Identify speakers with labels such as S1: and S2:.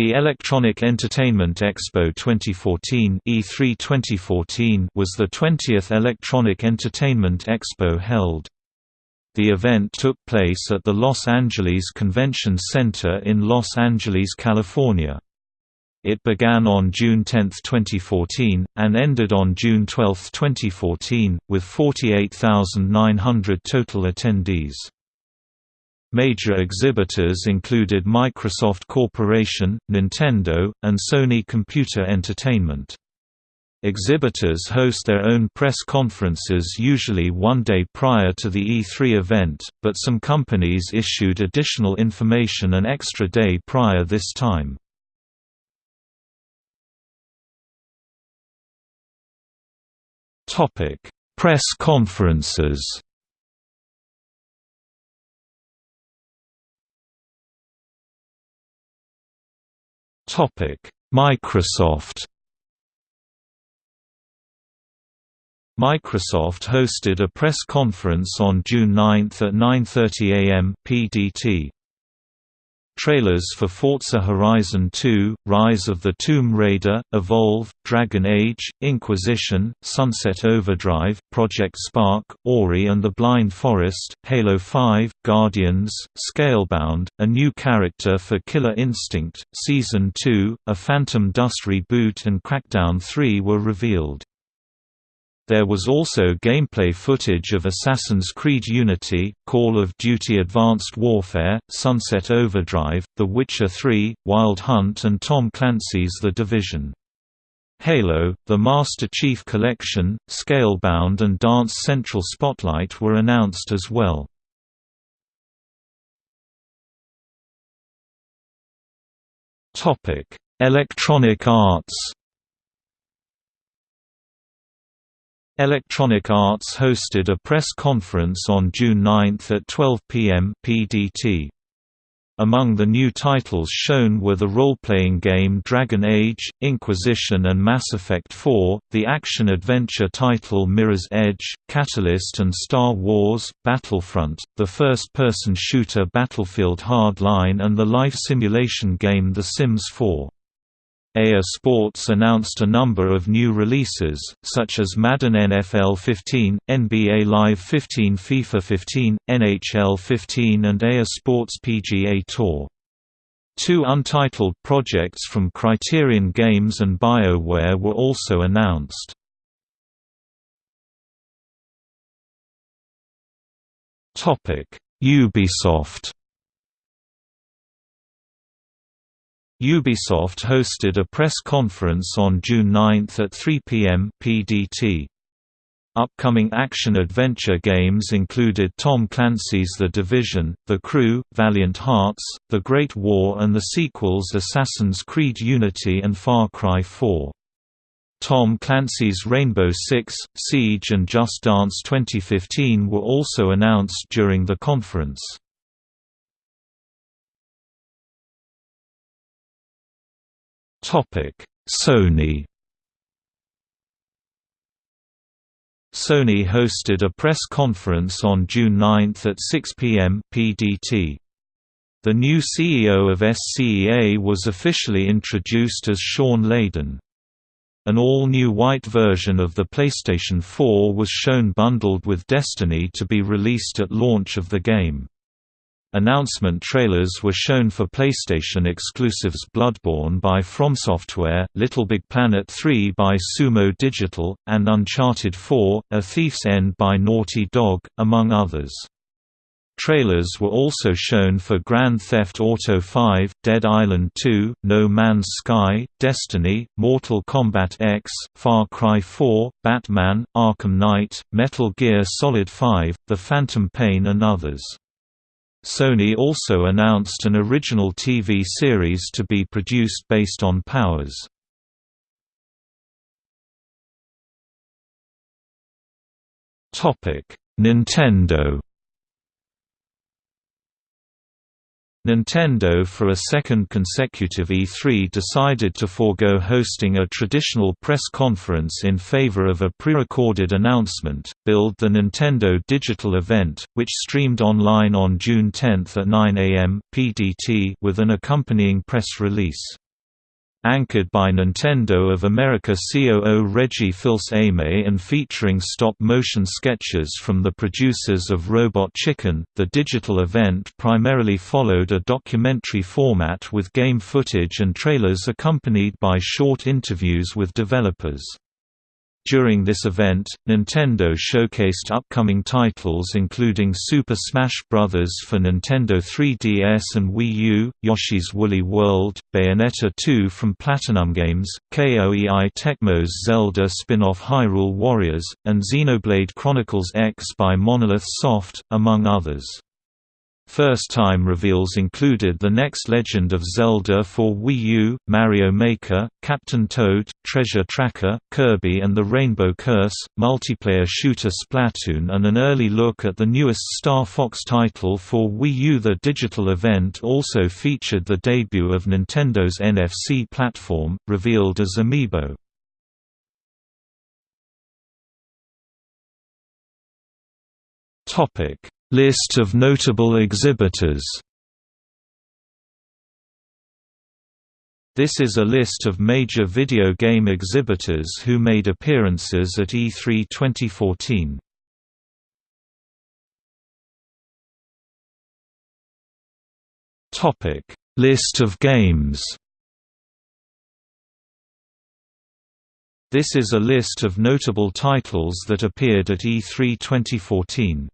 S1: The Electronic Entertainment Expo 2014 E3 2014 was the 20th Electronic Entertainment Expo held. The event took place at the Los Angeles Convention Center in Los Angeles, California. It began on June 10, 2014, and ended on June 12, 2014, with 48,900 total attendees. Major exhibitors included Microsoft Corporation, Nintendo, and Sony Computer Entertainment. Exhibitors host their own press conferences usually one day prior to the E3 event, but some companies issued additional information an extra day prior this time. Press conferences Microsoft. Microsoft hosted a press conference on June 9 at 9:30 a.m. PDT. Trailers for Forza Horizon 2, Rise of the Tomb Raider, Evolve, Dragon Age, Inquisition, Sunset Overdrive, Project Spark, Ori and the Blind Forest, Halo 5, Guardians, Scalebound, a new character for Killer Instinct, Season 2, a Phantom Dust reboot and Crackdown 3 were revealed. There was also gameplay footage of Assassin's Creed Unity, Call of Duty Advanced Warfare, Sunset Overdrive, The Witcher 3, Wild Hunt and Tom Clancy's The Division. Halo, the Master Chief Collection, Scalebound and Dance Central Spotlight were announced as well. Electronic Arts Electronic Arts hosted a press conference on June 9 at 12 p.m. PDT. Among the new titles shown were the role-playing game Dragon Age, Inquisition and Mass Effect 4, the action-adventure title Mirror's Edge, Catalyst and Star Wars, Battlefront, the first-person shooter Battlefield Hardline and the life simulation game The Sims 4. EA Sports announced a number of new releases, such as Madden NFL 15, NBA Live 15 FIFA 15, NHL 15 and EA Sports PGA Tour. Two untitled projects from Criterion Games and BioWare were also announced. Ubisoft Ubisoft hosted a press conference on June 9 at 3 p.m. PDT. Upcoming action-adventure games included Tom Clancy's The Division, The Crew, Valiant Hearts, The Great War and the sequels Assassin's Creed Unity and Far Cry 4. Tom Clancy's Rainbow Six, Siege and Just Dance 2015 were also announced during the conference. Sony Sony hosted a press conference on June 9 at 6 p.m. PDT. The new CEO of SCEA was officially introduced as Shawn Layden. An all-new white version of the PlayStation 4 was shown bundled with Destiny to be released at launch of the game. Announcement trailers were shown for PlayStation exclusives Bloodborne by FromSoftware, Little Big Planet 3 by Sumo Digital, and Uncharted 4: A Thief's End by Naughty Dog, among others. Trailers were also shown for Grand Theft Auto 5, Dead Island 2, No Man's Sky, Destiny, Mortal Kombat X, Far Cry 4, Batman, Arkham Knight, Metal Gear Solid 5, The Phantom Pain and others. Sony also announced an original TV series to be produced based on Powers. Nintendo Nintendo for a second consecutive E3 decided to forego hosting a traditional press conference in favor of a pre-recorded announcement, billed the Nintendo Digital Event, which streamed online on June 10 at 9 am PDT with an accompanying press release. Anchored by Nintendo of America COO Reggie Fils-Aimé and featuring stop-motion sketches from the producers of Robot Chicken, the digital event primarily followed a documentary format with game footage and trailers accompanied by short interviews with developers. During this event, Nintendo showcased upcoming titles including Super Smash Bros. for Nintendo 3DS and Wii U, Yoshi's Woolly World, Bayonetta 2 from Platinum Games, KOEI Tecmo's Zelda spin-off Hyrule Warriors, and Xenoblade Chronicles X by Monolith Soft, among others. First-time reveals included the next Legend of Zelda for Wii U, Mario Maker, Captain Toad, Treasure Tracker, Kirby and the Rainbow Curse, multiplayer shooter Splatoon and an early look at the newest Star Fox title for Wii U. The digital event also featured the debut of Nintendo's NFC platform, revealed as Amiibo. Topic List of notable exhibitors This is a list of major video game exhibitors who made appearances at E3 2014. Topic: List of games. This is a list of notable titles that appeared at E3 2014.